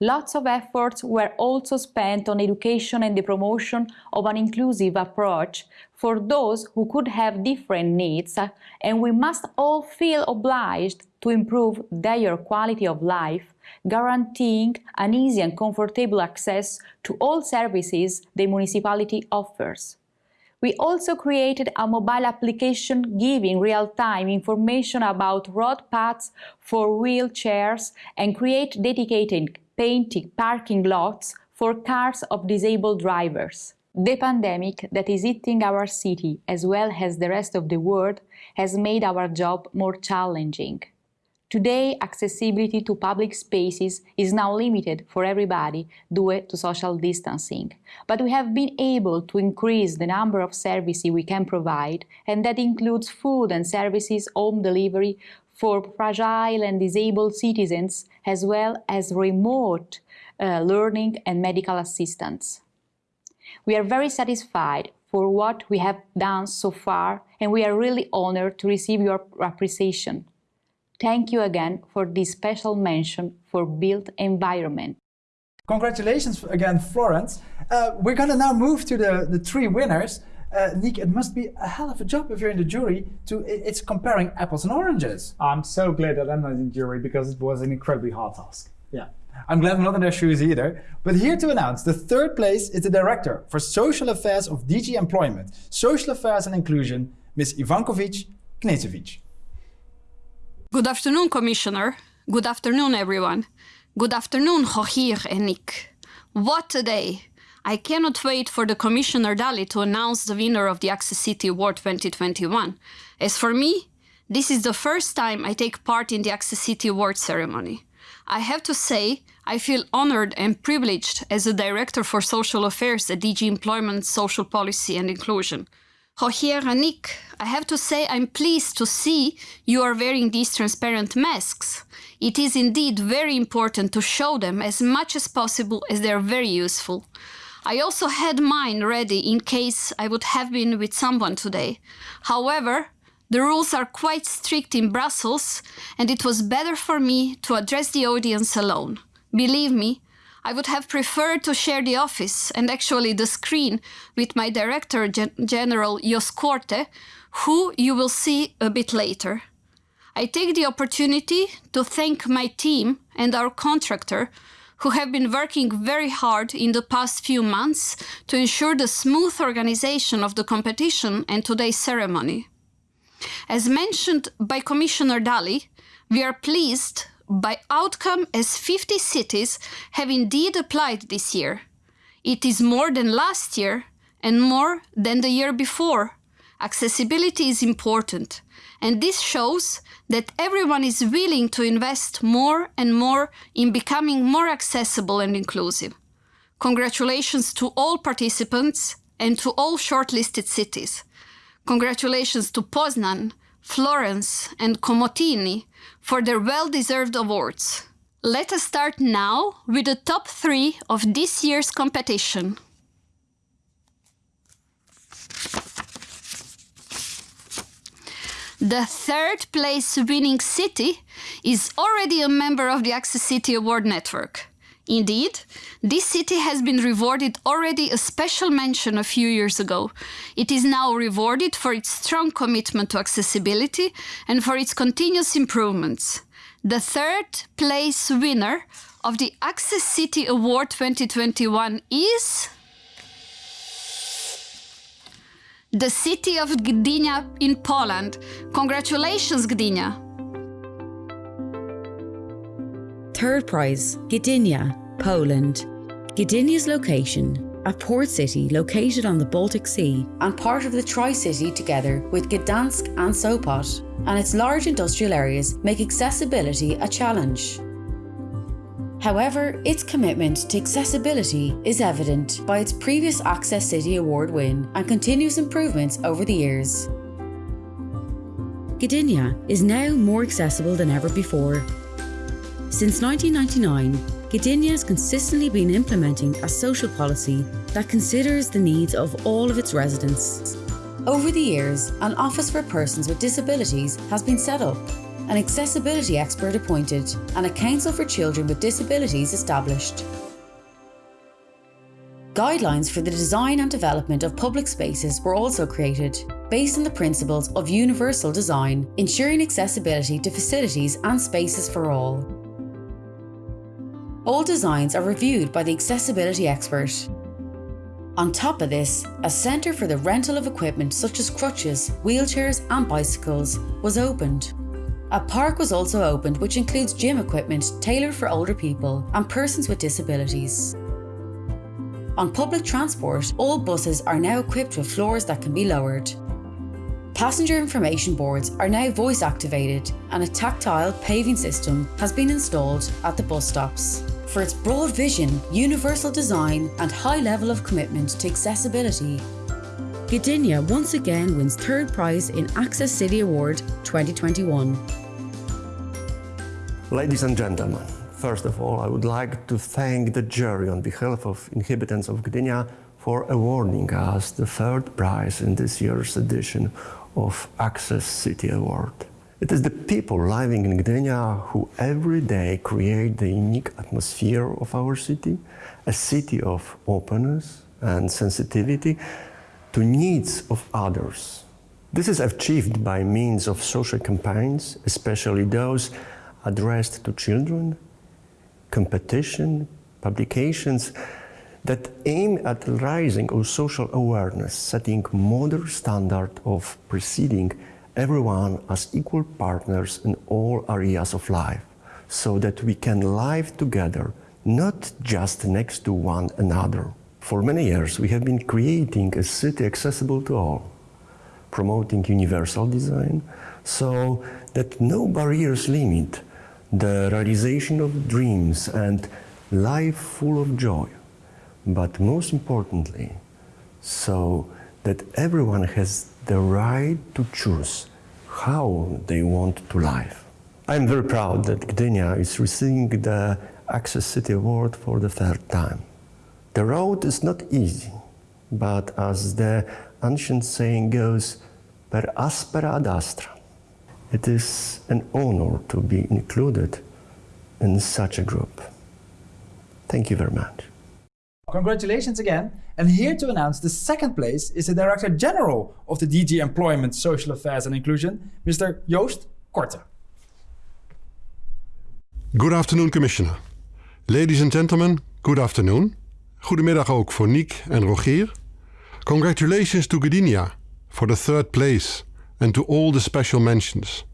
Lots of efforts were also spent on education and the promotion of an inclusive approach for those who could have different needs, and we must all feel obliged to improve their quality of life guaranteeing an easy and comfortable access to all services the municipality offers. We also created a mobile application giving real-time information about road paths for wheelchairs and create dedicated painted parking lots for cars of disabled drivers. The pandemic that is hitting our city as well as the rest of the world has made our job more challenging. Today, accessibility to public spaces is now limited for everybody due to social distancing. But we have been able to increase the number of services we can provide, and that includes food and services home delivery for fragile and disabled citizens, as well as remote uh, learning and medical assistance. We are very satisfied for what we have done so far, and we are really honored to receive your appreciation. Thank you again for this special mention for built environment. Congratulations again, Florence. Uh, we're going to now move to the, the three winners. Uh, Nick, it must be a hell of a job if you're in the jury. To It's comparing apples and oranges. I'm so glad that I'm not in the jury because it was an incredibly hard task. Yeah. I'm glad I'm not in their shoes either. But here to announce the third place is the Director for Social Affairs of DG Employment, Social Affairs and Inclusion, Ms. Ivankovic Knezovic. Good afternoon, Commissioner. Good afternoon, everyone. Good afternoon, Rogier and Nick. What a day! I cannot wait for the Commissioner Dalli to announce the winner of the Access City Award 2021. As for me, this is the first time I take part in the Access City Award ceremony. I have to say, I feel honored and privileged as the Director for Social Affairs at DG Employment, Social Policy and Inclusion. Rogier Nick, I have to say I'm pleased to see you are wearing these transparent masks. It is indeed very important to show them as much as possible as they are very useful. I also had mine ready in case I would have been with someone today. However, The rules are quite strict in Brussels, and it was better for me to address the audience alone. Believe me, I would have preferred to share the office and actually the screen with my Director Gen General Joost Korte, who you will see a bit later. I take the opportunity to thank my team and our contractor who have been working very hard in the past few months to ensure the smooth organization of the competition and today's ceremony. As mentioned by Commissioner Dalli, we are pleased by outcome as 50 cities have indeed applied this year. It is more than last year and more than the year before. Accessibility is important, and this shows that everyone is willing to invest more and more in becoming more accessible and inclusive. Congratulations to all participants and to all shortlisted cities. Congratulations to Poznan, Florence, and Komotini for their well-deserved awards. Let us start now with the top three of this year's competition. The third place winning city is already a member of the Access City Award Network. Indeed, this city has been rewarded already a special mention a few years ago. It is now rewarded for its strong commitment to accessibility and for its continuous improvements. The third place winner of the Access City Award 2021 is the city of Gdynia in Poland. Congratulations, Gdynia! Third prize, Gdynia, Poland. Gdynia's location, a port city located on the Baltic Sea and part of the Tri-City together with Gdansk and Sopot, and its large industrial areas make accessibility a challenge. However, its commitment to accessibility is evident by its previous Access City Award win and continuous improvements over the years. Gdynia is now more accessible than ever before. Since 1999, Gdynia has consistently been implementing a social policy that considers the needs of all of its residents. Over the years, an Office for Persons with Disabilities has been set up, an accessibility expert appointed, and a Council for Children with Disabilities established. Guidelines for the design and development of public spaces were also created, based on the principles of universal design, ensuring accessibility to facilities and spaces for all. All designs are reviewed by the accessibility expert. On top of this, a centre for the rental of equipment such as crutches, wheelchairs and bicycles was opened. A park was also opened which includes gym equipment tailored for older people and persons with disabilities. On public transport, all buses are now equipped with floors that can be lowered. Passenger information boards are now voice activated and a tactile paving system has been installed at the bus stops. For its broad vision, universal design and high level of commitment to accessibility, Gdynia once again wins third prize in Access City Award 2021. Ladies and gentlemen, first of all, I would like to thank the jury on behalf of inhabitants of Gdynia for awarding us the third prize in this year's edition of Access City Award. It is the people living in Gdynia who every day create the unique atmosphere of our city, a city of openness and sensitivity to needs of others. This is achieved by means of social campaigns, especially those addressed to children, competition, publications that aim at raising our social awareness, setting modern standard of preceding everyone as equal partners in all areas of life, so that we can live together, not just next to one another. For many years, we have been creating a city accessible to all, promoting universal design, so that no barriers limit the realization of dreams and life full of joy. But most importantly, so that everyone has the right to choose how they want to live. I'm very proud that Gdynia is receiving the Access City Award for the third time. The road is not easy, but as the ancient saying goes, per aspera ad astra. It is an honor to be included in such a group. Thank you very much. Congratulations again. And here to announce the second place is the Director General of the DG Employment, Social Affairs and Inclusion, Mr. Joost Korte. Good afternoon, Commissioner. Ladies and gentlemen, good afternoon. Goedemiddag ook voor Niek en Rogier. Congratulations to Gdynia for the third place and to all the special mentions.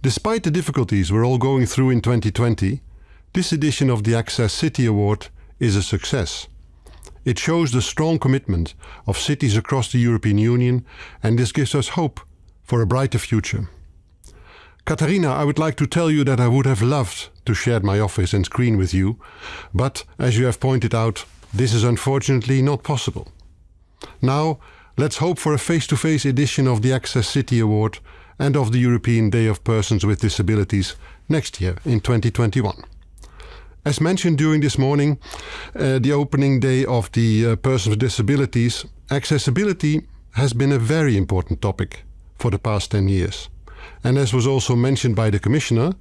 Despite the difficulties we're all going through in 2020, this edition of the Access City Award is a success. It shows the strong commitment of cities across the European Union and this gives us hope for a brighter future. Katharina, I would like to tell you that I would have loved to share my office and screen with you, but as you have pointed out, this is unfortunately not possible. Now, let's hope for a face-to-face -face edition of the Access City Award and of the European Day of Persons with Disabilities next year in 2021. As mentioned during this morning, uh, the opening day of the uh, Persons with Disabilities, accessibility has been a very important topic for the past 10 years. And as was also mentioned by the Commissioner,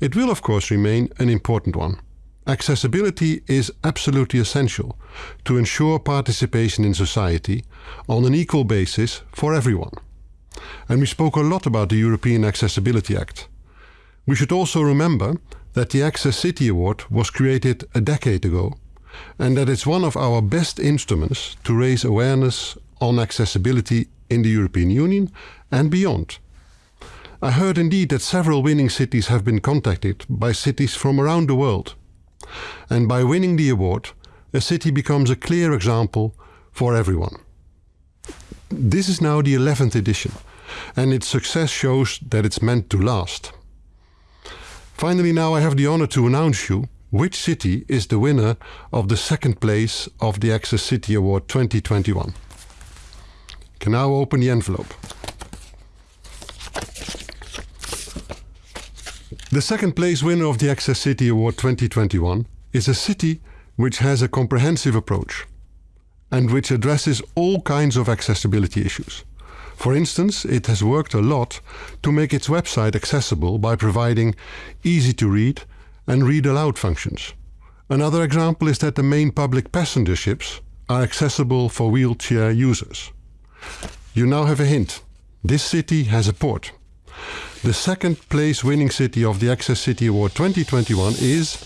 it will of course remain an important one. Accessibility is absolutely essential to ensure participation in society on an equal basis for everyone. And we spoke a lot about the European Accessibility Act. We should also remember that the Access City Award was created a decade ago and that it's one of our best instruments to raise awareness on accessibility in the European Union and beyond. I heard indeed that several winning cities have been contacted by cities from around the world. And by winning the award, a city becomes a clear example for everyone. This is now the 11th edition, and its success shows that it's meant to last. Finally, now I have the honor to announce you which city is the winner of the second place of the Access City Award 2021. can now open the envelope. The second place winner of the Access City Award 2021 is a city which has a comprehensive approach and which addresses all kinds of accessibility issues. For instance, it has worked a lot to make its website accessible by providing easy to read and read aloud functions. Another example is that the main public passenger ships are accessible for wheelchair users. You now have a hint. This city has a port. The second place winning city of the Access City Award 2021 is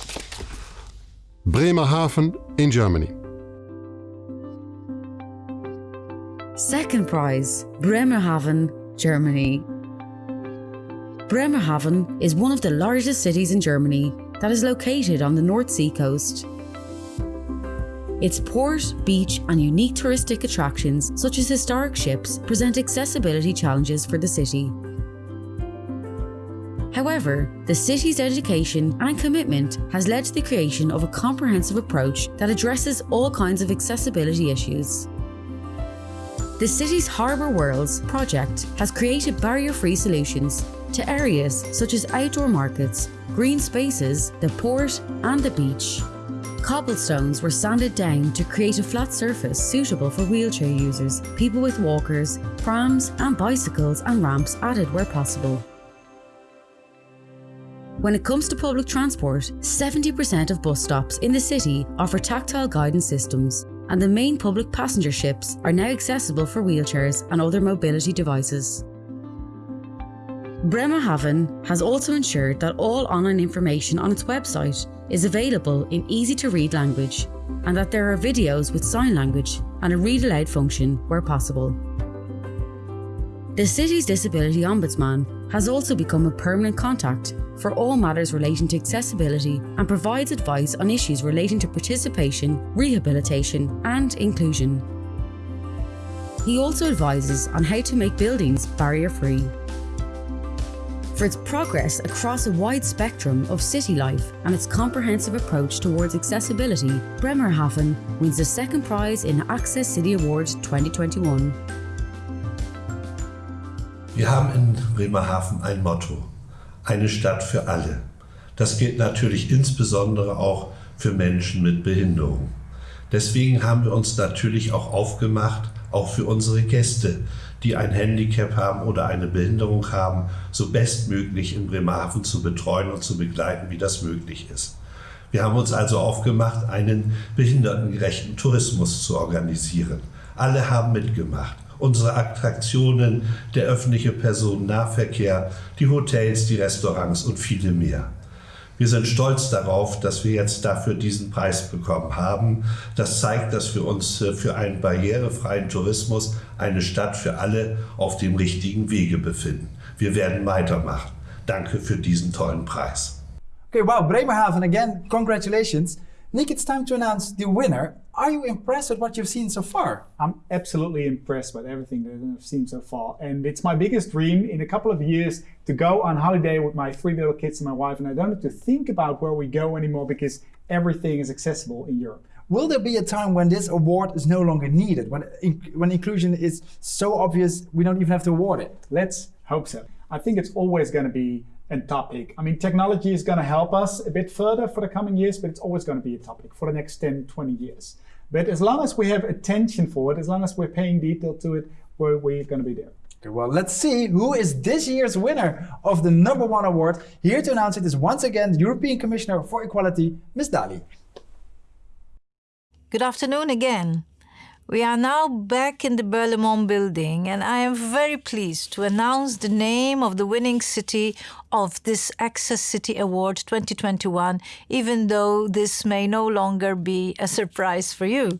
Bremerhaven in Germany. Second prize, Bremerhaven, Germany. Bremerhaven is one of the largest cities in Germany that is located on the North Sea coast. Its port, beach and unique touristic attractions such as historic ships present accessibility challenges for the city. However, the city's education and commitment has led to the creation of a comprehensive approach that addresses all kinds of accessibility issues. The city's Harbour Worlds project has created barrier-free solutions to areas such as outdoor markets, green spaces, the port and the beach. Cobblestones were sanded down to create a flat surface suitable for wheelchair users, people with walkers, prams and bicycles and ramps added where possible. When it comes to public transport, 70% of bus stops in the city offer tactile guidance systems, and the main public passenger ships are now accessible for wheelchairs and other mobility devices. Bremerhaven has also ensured that all online information on its website is available in easy to read language and that there are videos with sign language and a read aloud function where possible. The city's Disability Ombudsman has also become a permanent contact for all matters relating to accessibility and provides advice on issues relating to participation, rehabilitation and inclusion. He also advises on how to make buildings barrier-free. For its progress across a wide spectrum of city life and its comprehensive approach towards accessibility, Bremerhaven wins the second prize in Access City Award 2021. Wir haben in Bremerhaven ein Motto. eine Stadt für alle. Das gilt natürlich insbesondere auch für Menschen mit Behinderung. Deswegen haben wir uns natürlich auch aufgemacht, auch für unsere Gäste die ein Handicap haben oder eine Behinderung haben, so bestmöglich in Bremerhaven zu betreuen und zu begleiten, wie das möglich ist. Wir haben uns also aufgemacht, einen behindertengerechten Tourismus zu organisieren. Alle haben mitgemacht. Unsere Attraktionen, der öffentliche Personennahverkehr, die Hotels, die Restaurants und viele mehr. Wir sind stolz darauf, dass wir jetzt dafür diesen Preis bekommen haben. Das zeigt, dass wir uns äh, für einen barrierefreien Tourismus, eine Stadt für alle, auf dem richtigen Wege befinden. Wir werden weitermachen. Danke für diesen tollen Preis. Okay, wow, Bremerhaven again, congratulations. Nick, it's time to announce the winner. Are you impressed with what you've seen so far? I'm absolutely impressed with everything that I've seen so far. And it's my biggest dream in a couple of years to go on holiday with my three little kids and my wife. And I don't have to think about where we go anymore because everything is accessible in Europe. Will there be a time when this award is no longer needed? When, when inclusion is so obvious we don't even have to award it? Let's hope so. I think it's always going to be and topic. I mean, technology is going to help us a bit further for the coming years, but it's always going to be a topic for the next 10, 20 years. But as long as we have attention for it, as long as we're paying detail to it, we're, we're going to be there. Okay, well, let's see who is this year's winner of the number one award. Here to announce it is once again the European Commissioner for Equality, Ms. Dalli. Good afternoon again. We are now back in the Berlaymont building, and I am very pleased to announce the name of the winning city of this Access City Award 2021, even though this may no longer be a surprise for you.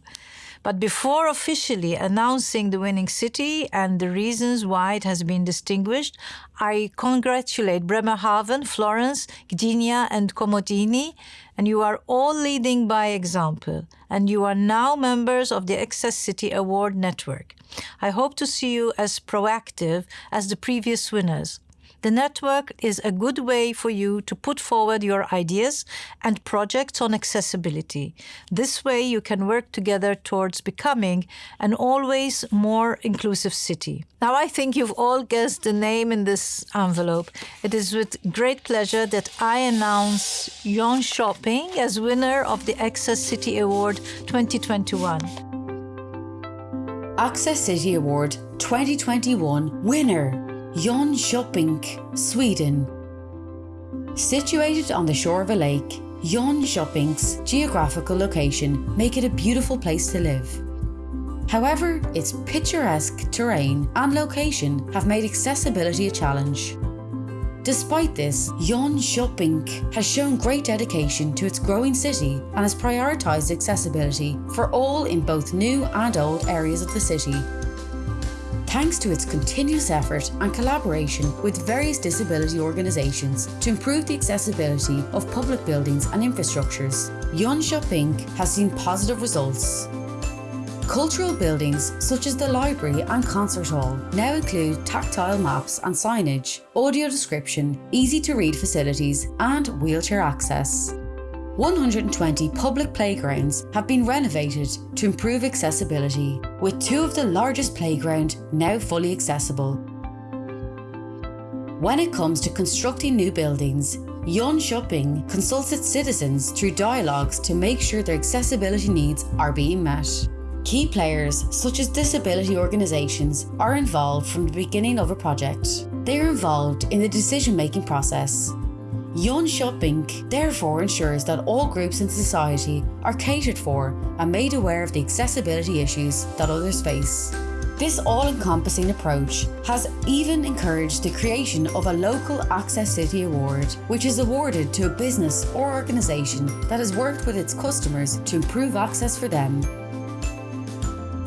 But before officially announcing the winning city and the reasons why it has been distinguished, I congratulate Bremerhaven, Florence, Gdynia, and Komotini, and you are all leading by example, and you are now members of the Access City Award Network. I hope to see you as proactive as the previous winners. The network is a good way for you to put forward your ideas and projects on accessibility. This way you can work together towards becoming an always more inclusive city. Now I think you've all guessed the name in this envelope. It is with great pleasure that I announce Jönköping as winner of the Access City Award 2021. Access City Award 2021 winner Jönköping, Sweden. Situated on the shore of a lake, Jönköping's geographical location make it a beautiful place to live. However, its picturesque terrain and location have made accessibility a challenge. Despite this, Jönköping has shown great dedication to its growing city and has prioritised accessibility for all in both new and old areas of the city thanks to its continuous effort and collaboration with various disability organisations to improve the accessibility of public buildings and infrastructures. Jönköping has seen positive results. Cultural buildings such as the library and concert hall now include tactile maps and signage, audio description, easy to read facilities, and wheelchair access. 120 public playgrounds have been renovated to improve accessibility, with two of the largest playground now fully accessible. When it comes to constructing new buildings, Jönköping consults its citizens through dialogues to make sure their accessibility needs are being met. Key players, such as disability organisations, are involved from the beginning of a project. They are involved in the decision-making process, Jönköping therefore ensures that all groups in society are catered for and made aware of the accessibility issues that others face. This all-encompassing approach has even encouraged the creation of a local Access City Award, which is awarded to a business or organisation that has worked with its customers to improve access for them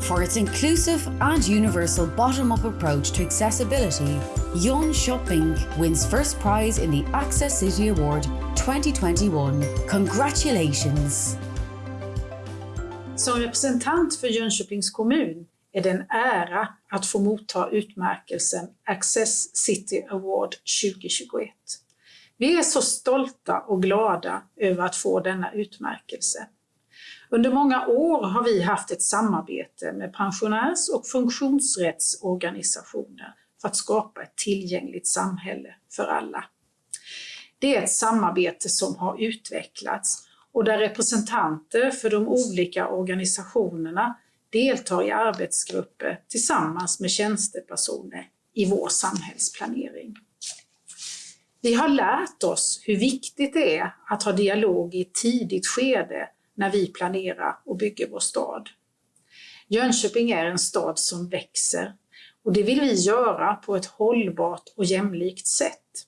for its inclusive and universal bottom-up approach to accessibility, Jönköping wins first prize in the Access City Award 2021. Congratulations! Som representant för Jönköpings kommun är det en ära att få motta utmärkelsen Access City Award 2021. Vi är så stolta och glada över att få denna utmärkelse. Under många år har vi haft ett samarbete med pensionärs och funktionsrättsorganisationer för att skapa ett tillgängligt samhälle för alla. Det är ett samarbete som har utvecklats och där representanter för de olika organisationerna deltar i arbetsgrupper tillsammans med tjänstepersoner i vår samhällsplanering. Vi har lärt oss hur viktigt det är att ha dialog i ett tidigt skede när vi planerar och bygger vår stad. Jönköping är en stad som växer och det vill vi göra på ett hållbart och jämlikt sätt.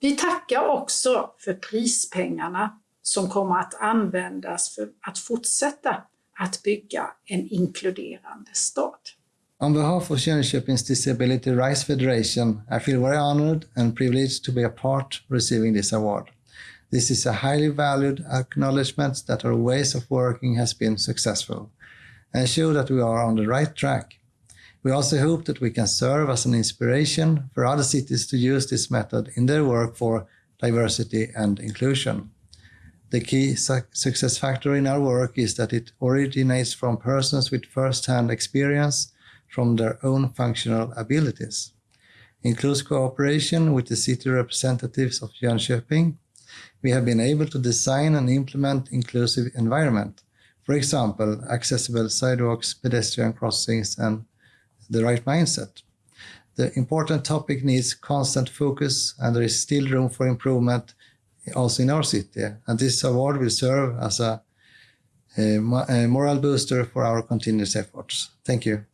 Vi tackar också för prispengarna som kommer att användas för att fortsätta att bygga en inkluderande stad. On behalf of Jönköpings Disability Rights Federation, I feel very honored and privileged to be a part receiving this award. This is a highly valued acknowledgement that our ways of working has been successful and show that we are on the right track. We also hope that we can serve as an inspiration for other cities to use this method in their work for diversity and inclusion. The key su success factor in our work is that it originates from persons with first-hand experience from their own functional abilities. In close cooperation with the city representatives of Jönköping, we have been able to design and implement inclusive environment. For example, accessible sidewalks, pedestrian crossings, and the right mindset. The important topic needs constant focus and there is still room for improvement also in our city. And this award will serve as a, a, a moral booster for our continuous efforts. Thank you.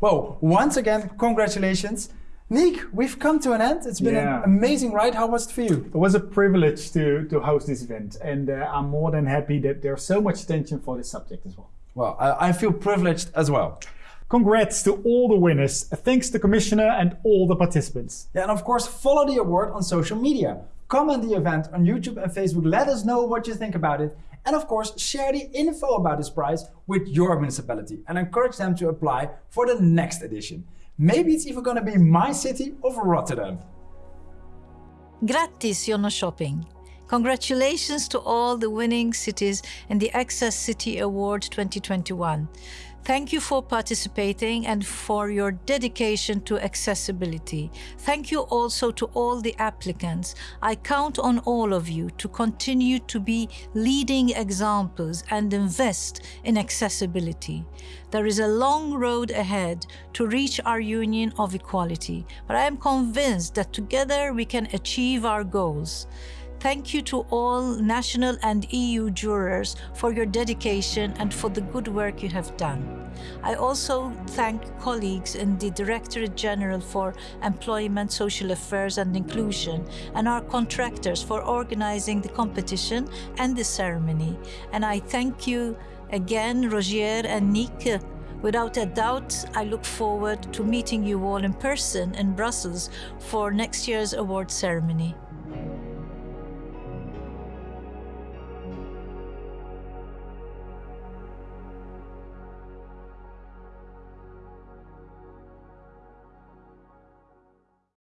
Well, once again, congratulations. Nick, we've come to an end. It's been Yeah. an amazing ride. How was it for you? It was a privilege to, to host this event, and uh, I'm more than happy that there's so much attention for this subject as well. Well, I, I feel privileged as well. Congrats to all the winners. Thanks to Commissioner and all the participants. Yeah, and of course, follow the award on social media. Comment the event on YouTube and Facebook. Let us know what you think about it. And of course, share the info about this prize with your municipality and encourage them to apply for the next edition. Maybe it's even going to be my city of Rotterdam. Gratis Grattis Jönköping. Congratulations to all the winning cities in the Access City Award 2021. Thank you for participating and for your dedication to accessibility. Thank you also to all the applicants. I count on all of you to continue to be leading examples and invest in accessibility. There is a long road ahead to reach our union of equality, but I am convinced that together we can achieve our goals. Thank you to all national and EU jurors for your dedication and for the good work you have done. I also thank colleagues in the Directorate General for Employment, Social Affairs and Inclusion and our contractors for organizing the competition and the ceremony. And I thank you again, Rogier and Nick. Without a doubt, I look forward to meeting you all in person in Brussels for next year's award ceremony.